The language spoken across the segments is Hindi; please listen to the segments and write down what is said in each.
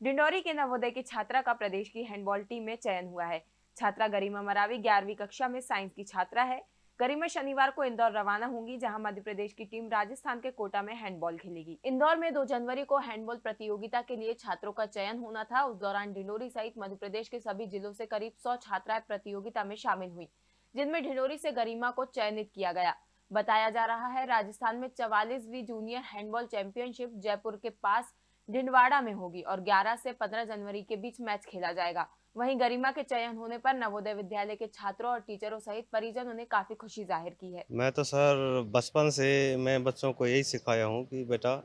डिंडोरी के नवोदय की छात्रा का प्रदेश की हैंडबॉल टीम में चयन हुआ है। छात्रा गरिमा मरावी ग्यारहवीं कक्षा में साइंस की छात्रा है। गरिमा शनिवार को इंदौर रवाना होंगी, जहाँ मध्य प्रदेश की टीम राजस्थान के कोटा में हैंडबॉल खेलेगी। इंदौर में 2 जनवरी को हैंडबॉल प्रतियोगिता के लिए छात्रों का चयन होना था। उस दौरान डिंडोरी सहित मध्य प्रदेश के सभी जिलों से करीब 100 छात्राएँ प्रतियोगिता में शामिल हुई, जिनमें ढिंडोरी से गरिमा को चयनित किया गया। बताया जा रहा है, राजस्थान में चवालीसवीं जूनियर हैंडबॉल चैंपियनशिप जयपुर के पास डिंडवाड़ा में होगी और 11 से 15 जनवरी के बीच मैच खेला जाएगा। वहीं गरिमा के चयन होने पर नवोदय विद्यालय के छात्रों और टीचरों सहित परिजनों ने काफ़ी खुशी ज़ाहिर की है। मैं तो सर, बचपन से मैं बच्चों को यही सिखाया हूँ कि बेटा,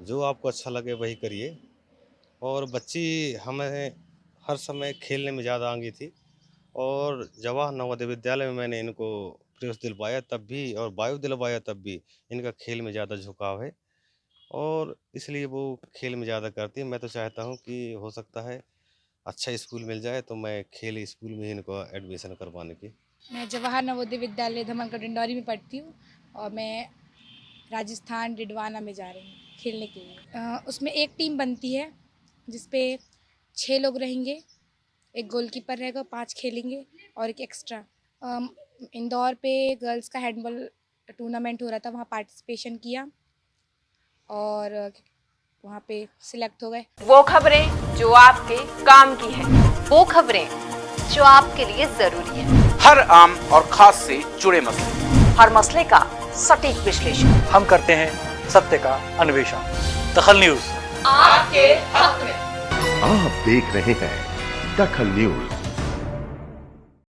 जो आपको अच्छा लगे वही करिए। और बच्ची हमें हर समय खेलने में ज़्यादा आंगी थी और जवाहर नवोदय विद्यालय में मैंने इनको प्रवेश दिलवाया तब भी और वायु दिलवाया तब भी इनका खेल में ज़्यादा झुकाव है। और इसलिए वो खेल में ज़्यादा करती है। मैं तो चाहता हूँ कि हो सकता है अच्छा स्कूल मिल जाए तो मैं खेल स्कूल में ही इनको एडमिशन करवाने की। मैं जवाहर नवोदय विद्यालय धमनगढ़ डिंडौरी में पढ़ती हूँ और मैं राजस्थान डिडवाना में जा रही हूँ खेलने के लिए। उसमें एक टीम बनती है जिसपे छः लोग रहेंगे, एक गोलकीपर रहेगा पाँच खेलेंगे और एक एक्स्ट्रा। इंदौर पे गर्ल्स का हैंडबॉल टूर्नामेंट हो रहा था, वहाँ पार्टिसिपेशन किया। और वहाँ पे सिलेक्ट हो गए। वो खबरें जो आपके काम की है वो खबरें जो आपके लिए ज़रूरी है। हर आम और खास से जुड़े मसले। हर मसले का सटीक विश्लेषण। हम करते हैं सत्य का अन्वेषण। दखल न्यूज़। आपके हक में। आप देख रहे हैं दखल न्यूज़।